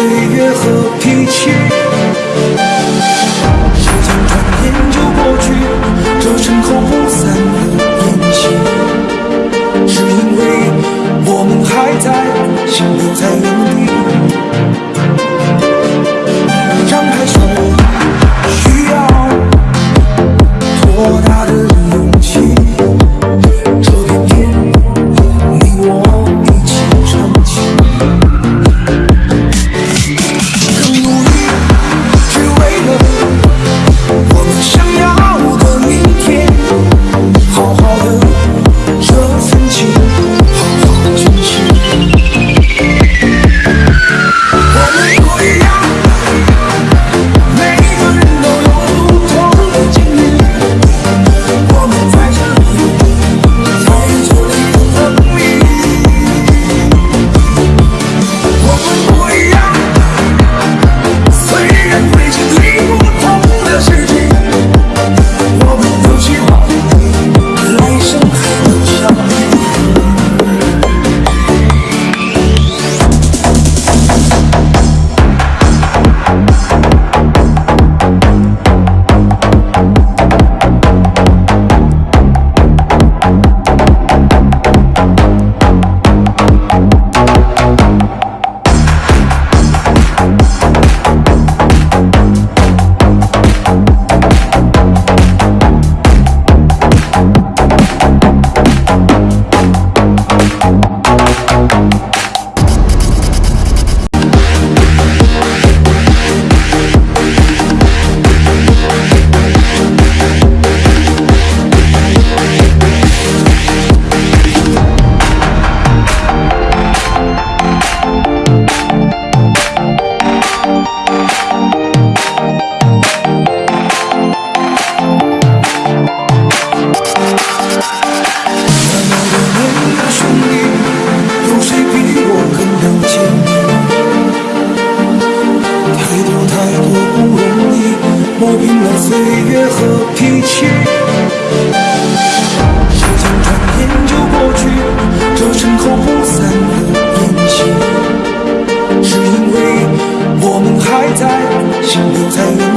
岁月和脾气岁月和脾气。时间转眼就过去，这身后不散的宴席，是因为我们还在，心留在。